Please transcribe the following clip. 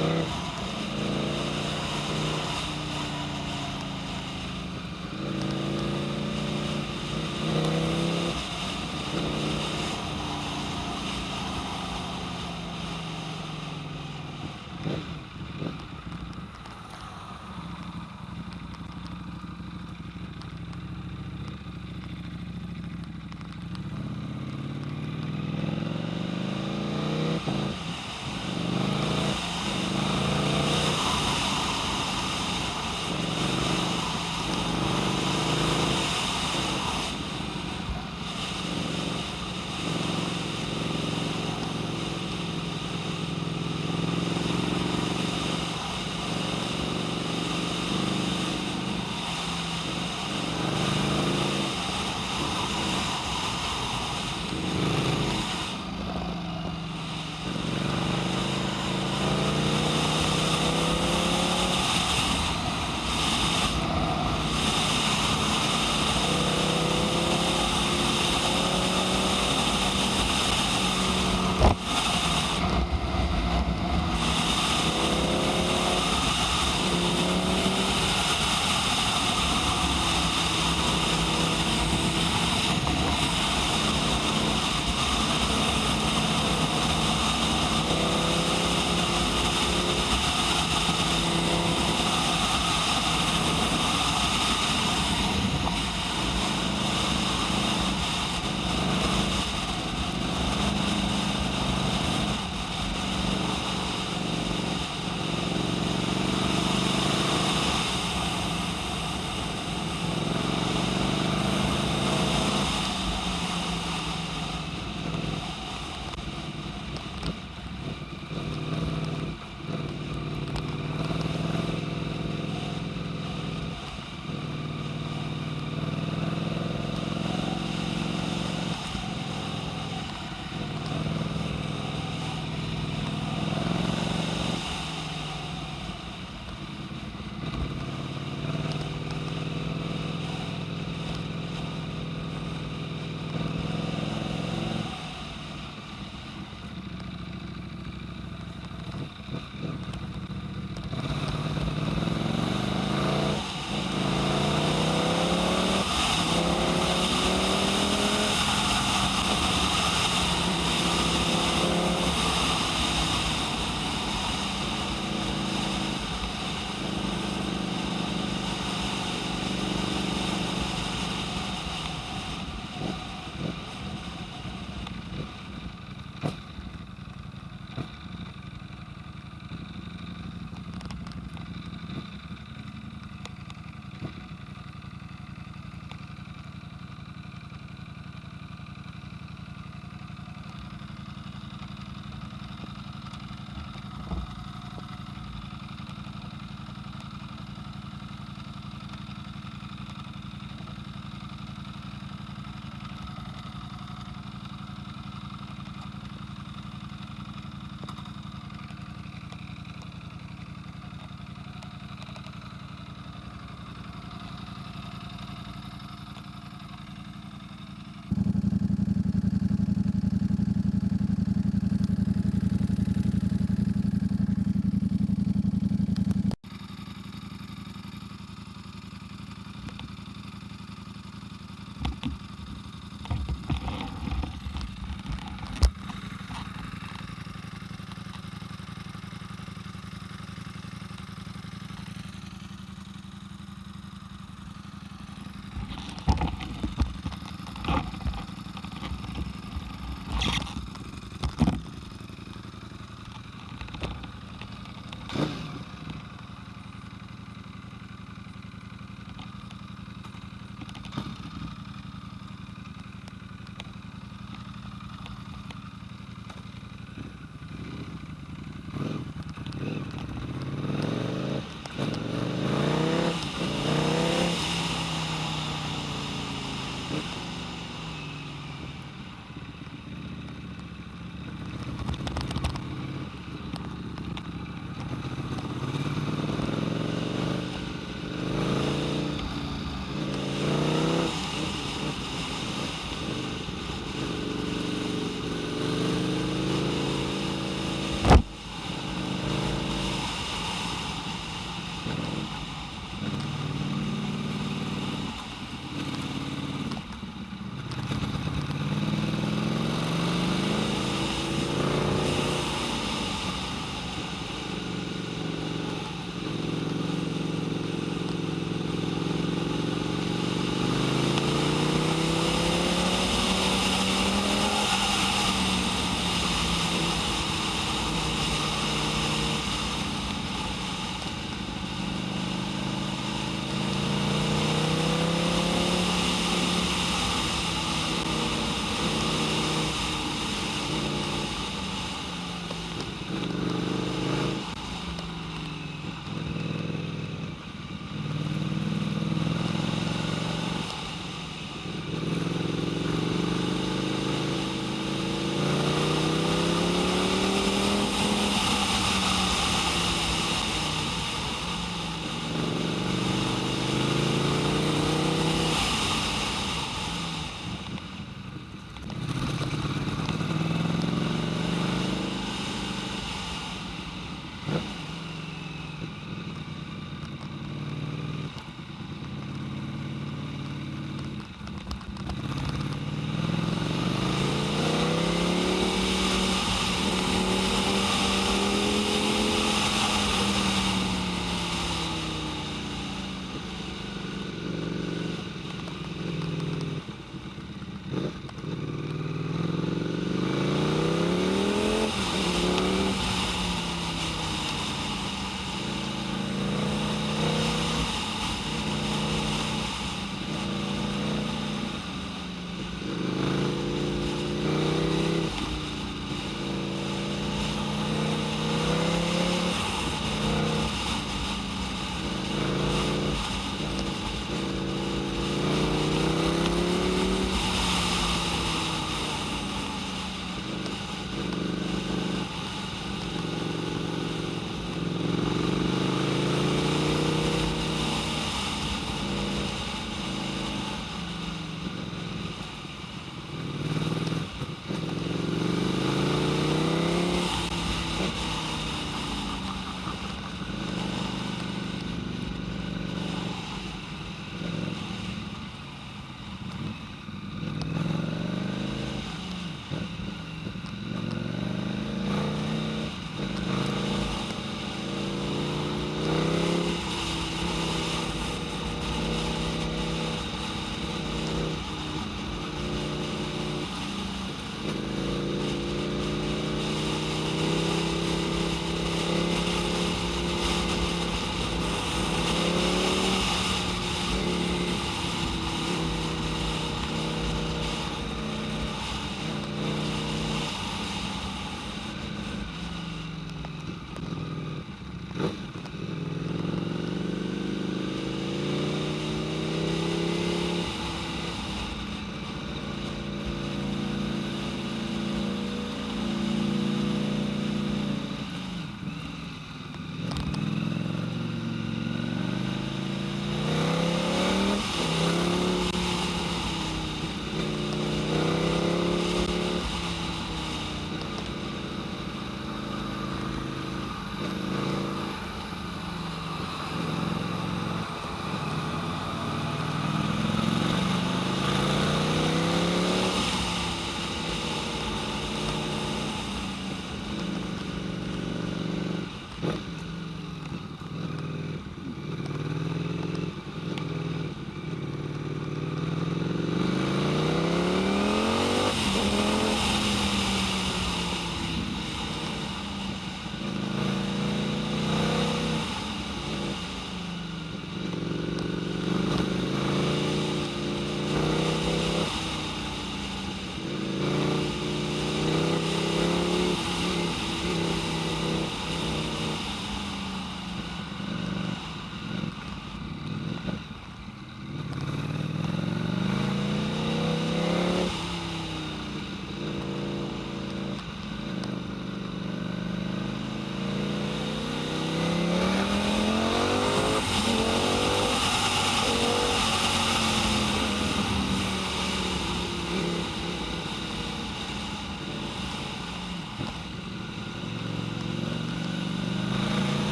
Uh,